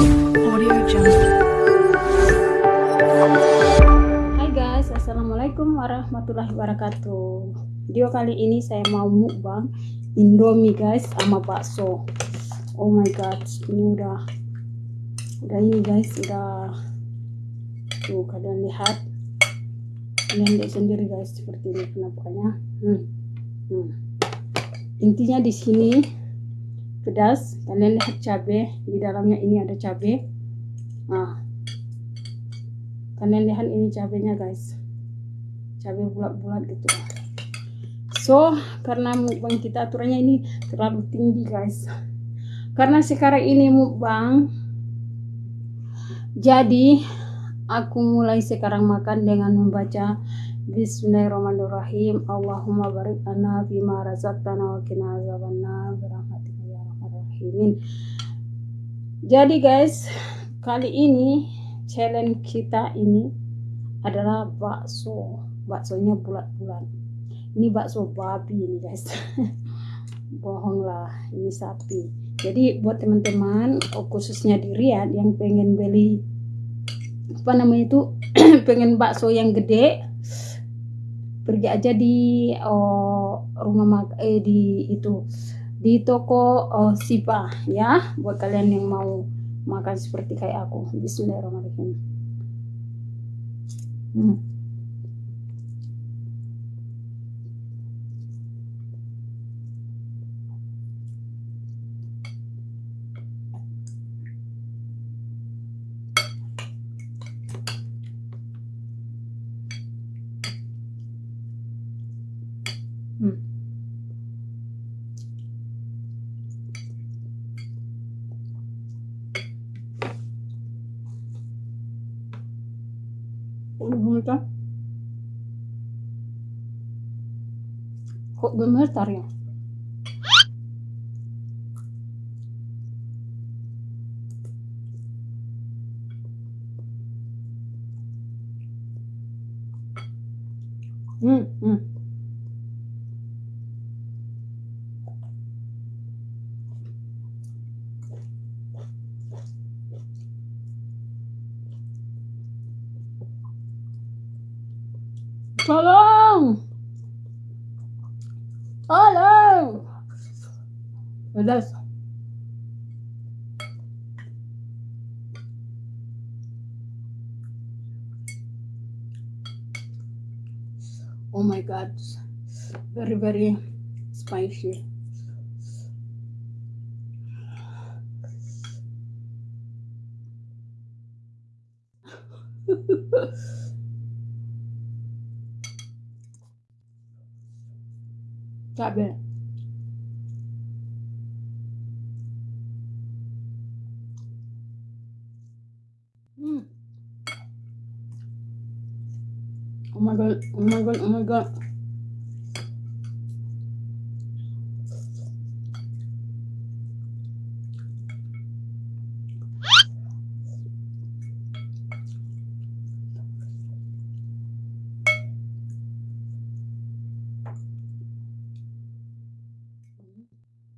Hai guys, assalamualaikum warahmatullahi wabarakatuh. Video kali ini saya mau mukbang Indomie guys sama bakso. Oh my god, ini udah udah ini guys, udah tuh kalian lihat. Kalian lihat sendiri guys seperti ini penampakannya. Hmm. Hmm. Intinya di sini pedas. Kalian lihat cabai di dalamnya ini ada cabai. Nah, kalian lihat ini cabenya guys. Cabai bulat-bulat gitu. So karena mukbang kita aturannya ini terlalu tinggi guys. Karena sekarang ini mukbang. Jadi aku mulai sekarang makan dengan membaca Bismillahirrahmanirrahim. Allahumma barik lana bima razaqtana wa qina rahimin jadi guys kali ini challenge kita ini adalah bakso. Baksonya bulat-bulat. Ini bakso babi ini guys. Bohong lah ini sapi. Jadi buat teman-teman oh, khususnya di Riyadh yang pengen beli apa namanya itu pengen bakso yang gede pergi aja di oh, rumah mak eh di itu di toko oh, Sipa ya buat kalian yang mau makan seperti kayak aku Bismillahirrahmanirrahim. Hmm. Kok gemetar? Kok gemetar ya? Hmm, hmm. Tolong! Pedas. Oh my god. Very, very spicy. Cabai. Hmm. Oh my god, oh my god, oh my god.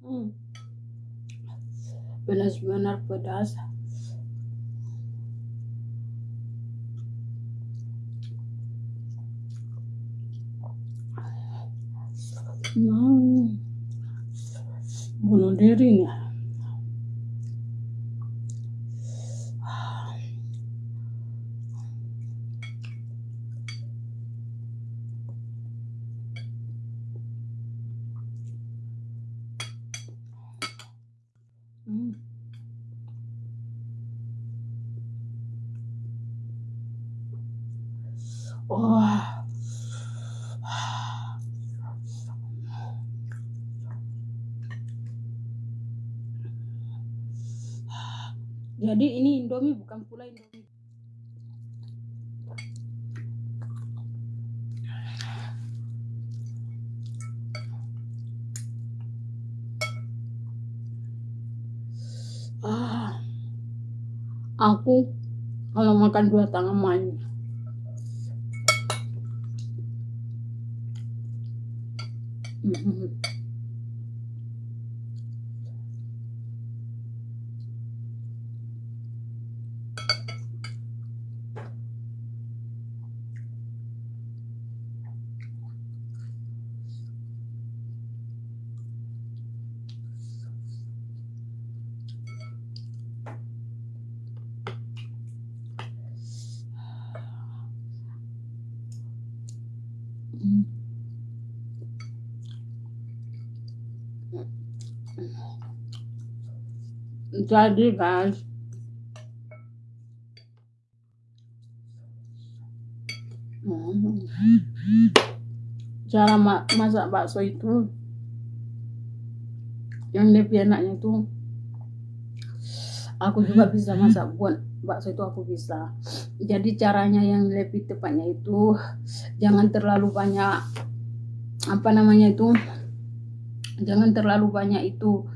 Hmm. Benar-benar pedas. Mau bunuh diri nih. Hmm. Wah. Jadi ini Indomie bukan pula Indomie. Ah, aku kalau makan dua tangan main. Mhm. Mm. Jadi guys, mm. cara ma masak bakso itu yang lebih enaknya itu aku juga bisa masak buat bakso itu aku bisa jadi caranya yang lebih tepatnya itu jangan terlalu banyak apa namanya itu jangan terlalu banyak itu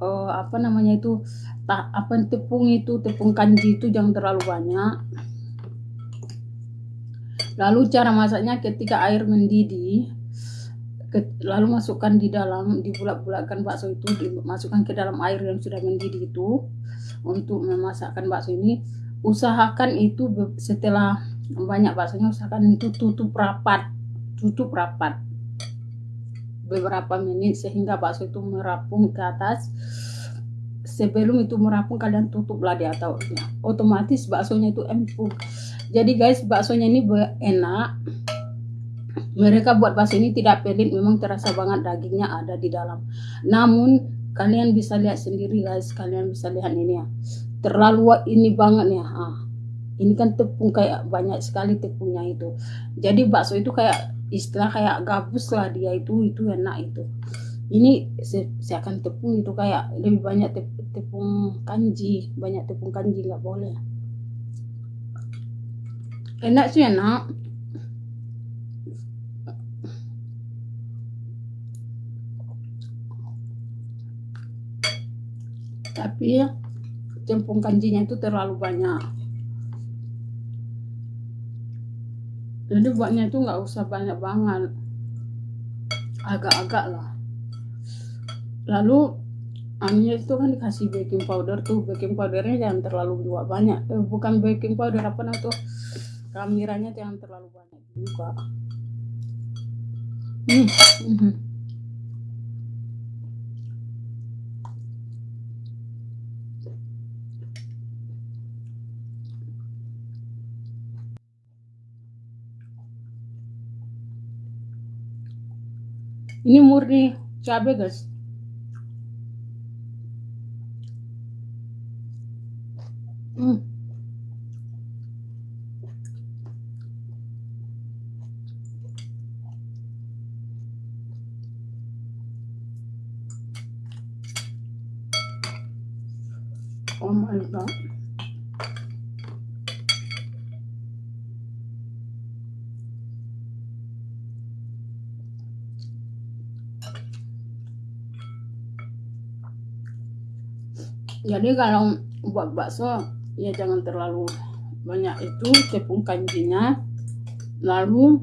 uh, apa namanya itu tak apa tepung itu tepung kanji itu jangan terlalu banyak. Lalu cara masaknya ketika air mendidih lalu masukkan di dalam dibulak-bulakkan bakso itu dimasukkan ke dalam air yang sudah mendidih itu untuk memasakkan bakso ini usahakan itu setelah banyak baksonya usahakan itu tutup rapat tutup rapat. Beberapa menit sehingga bakso itu merapung ke atas. Sebelum itu merapung kalian tutuplah di atasnya. Otomatis baksonya itu empuk. Jadi guys baksonya ini enak. Mereka buat bakso ini tidak pelit, memang terasa banget dagingnya ada di dalam. Namun kalian bisa lihat sendiri guys, kalian bisa lihat ini ya. Terlalu ini banget ya. Ah, ini kan tepung kayak banyak sekali tepungnya itu. Jadi bakso itu kayak istilah kayak gabus lah dia itu itu enak itu. Ini saya akan tepung itu kayak lebih banyak tepung kanji, banyak tepung kanji nggak boleh. Enak sih enak. tapi cempung kanjinya itu terlalu banyak. Jadi buatnya itu nggak usah banyak banget. Agak-agak lah. Lalu anunya itu kan dikasih baking powder tuh. Baking powdernya jangan terlalu juga banyak eh, bukan baking powder apa namanya tuh? Kameranya jangan terlalu banyak juga. Hmm. Hmm. oh my god jadi kalau buat bakso ya jangan terlalu banyak itu tepung kanjinya. Lalu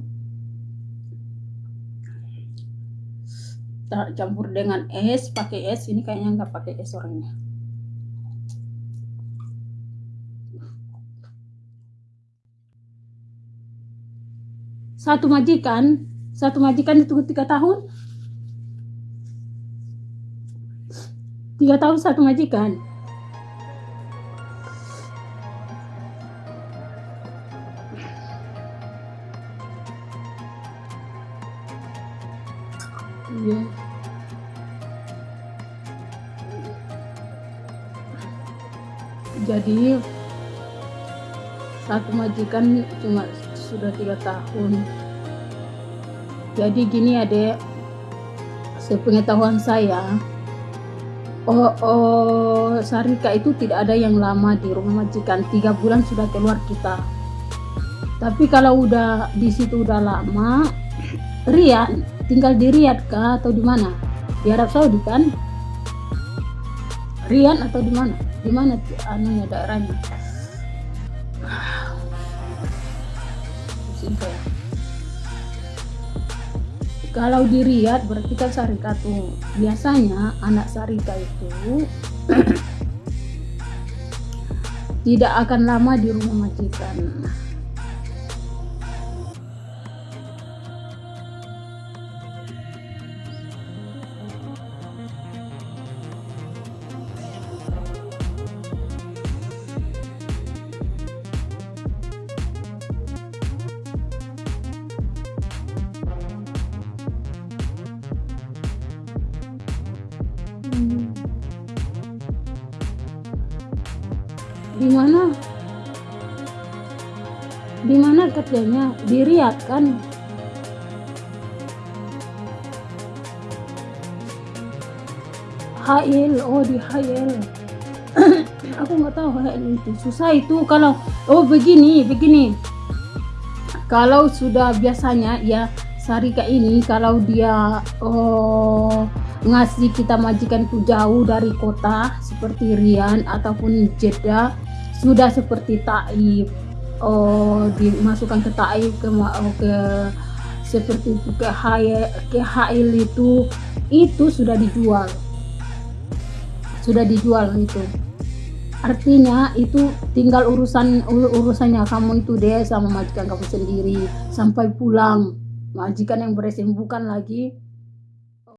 campur dengan es pakai es ini kayaknya nggak pakai es orangnya. Satu majikan satu majikan itu tiga tahun. Tiga tahun satu majikan satu majikan cuma sudah tiga tahun. Jadi gini adek, sepengetahuan saya, oh, oh Sarika itu tidak ada yang lama di rumah majikan, tiga bulan sudah keluar kita. Tapi kalau udah di situ udah lama, Rian tinggal di Riyadh kah atau di mana? Di Arab Saudi kan? Rian atau di mana? Di mana anunya daerahnya kalau di Riyadh berarti kan Sarika tuh biasanya anak Sarika itu tidak akan lama di rumah majikan di mana? Di mana kerjanya? Di Riyadh kan? HL oh di HL aku nggak tahu HL itu. Susah itu kalau oh begini begini. Kalau sudah biasanya ya Sarika ini kalau dia oh, ngasih kita majikan itu jauh dari kota seperti Rian ataupun Jeddah sudah seperti Taif oh dimasukkan ke Taif ke oh, ke seperti itu ke Hail ke Hail itu itu sudah dijual. Sudah dijual itu. Artinya itu tinggal urusan urusannya kamu itu deh sama majikan kamu sendiri. Sampai pulang. Majikan yang beresin bukan lagi